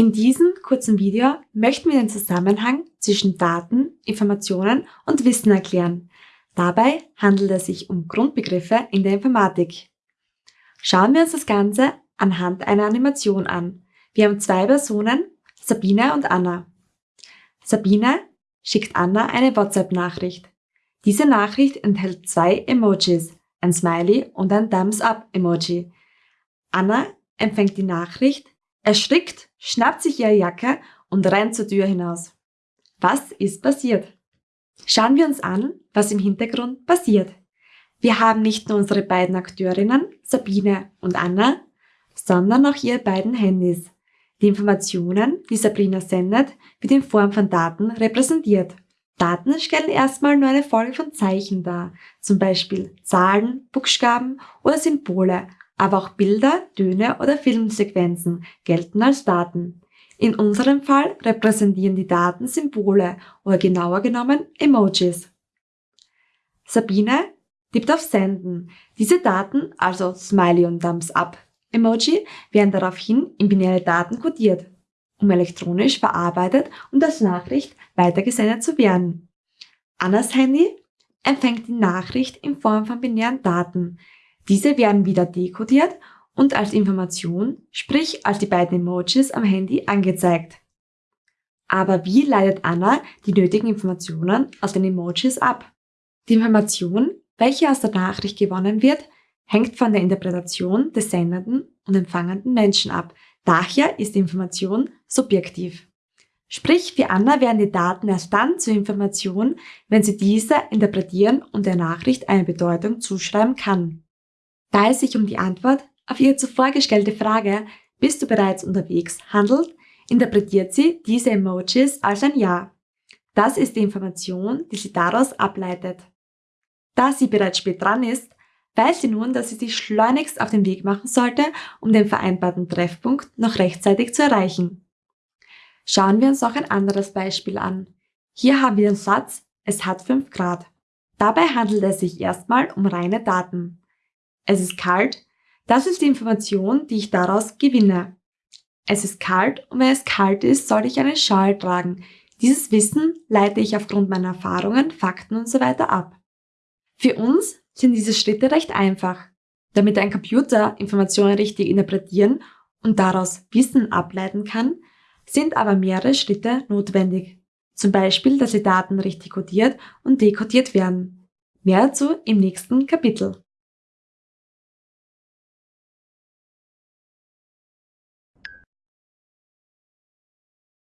In diesem kurzen Video möchten wir den Zusammenhang zwischen Daten, Informationen und Wissen erklären. Dabei handelt es sich um Grundbegriffe in der Informatik. Schauen wir uns das Ganze anhand einer Animation an. Wir haben zwei Personen, Sabine und Anna. Sabine schickt Anna eine WhatsApp-Nachricht. Diese Nachricht enthält zwei Emojis, ein Smiley und ein Thumbs-up-Emoji. Anna empfängt die Nachricht, erschrickt, schnappt sich ihre Jacke und rennt zur Tür hinaus. Was ist passiert? Schauen wir uns an, was im Hintergrund passiert. Wir haben nicht nur unsere beiden Akteurinnen, Sabine und Anna, sondern auch ihre beiden Handys. Die Informationen, die Sabrina sendet, wird in Form von Daten repräsentiert. Daten stellen erstmal nur eine Folge von Zeichen dar, zum Beispiel Zahlen, Buchstaben oder Symbole, aber auch Bilder, Töne oder Filmsequenzen gelten als Daten. In unserem Fall repräsentieren die Daten Symbole oder genauer genommen Emojis. Sabine tippt auf Senden. Diese Daten, also Smiley und Thumbs Up Emoji, werden daraufhin in binäre Daten kodiert um elektronisch verarbeitet und als Nachricht weitergesendet zu werden. Annas Handy empfängt die Nachricht in Form von binären Daten. Diese werden wieder dekodiert und als Information, sprich als die beiden Emojis am Handy angezeigt. Aber wie leitet Anna die nötigen Informationen aus den Emojis ab? Die Information, welche aus der Nachricht gewonnen wird, hängt von der Interpretation des sendenden und empfangenden Menschen ab, Daher ist Information subjektiv. Sprich, für Anna werden die Daten erst dann zur Information, wenn sie diese interpretieren und der Nachricht eine Bedeutung zuschreiben kann. Da es sich um die Antwort auf ihre zuvor gestellte Frage Bist du bereits unterwegs handelt, interpretiert sie diese Emojis als ein Ja. Das ist die Information, die sie daraus ableitet. Da sie bereits spät dran ist, weiß sie nun, dass sie sich schleunigst auf den Weg machen sollte, um den vereinbarten Treffpunkt noch rechtzeitig zu erreichen. Schauen wir uns noch ein anderes Beispiel an. Hier haben wir den Satz, es hat 5 Grad. Dabei handelt es sich erstmal um reine Daten. Es ist kalt, das ist die Information, die ich daraus gewinne. Es ist kalt und wenn es kalt ist, soll ich einen Schal tragen. Dieses Wissen leite ich aufgrund meiner Erfahrungen, Fakten usw. So ab. Für uns sind diese Schritte recht einfach. Damit ein Computer Informationen richtig interpretieren und daraus Wissen ableiten kann, sind aber mehrere Schritte notwendig. Zum Beispiel, dass die Daten richtig codiert und dekodiert werden. Mehr dazu im nächsten Kapitel.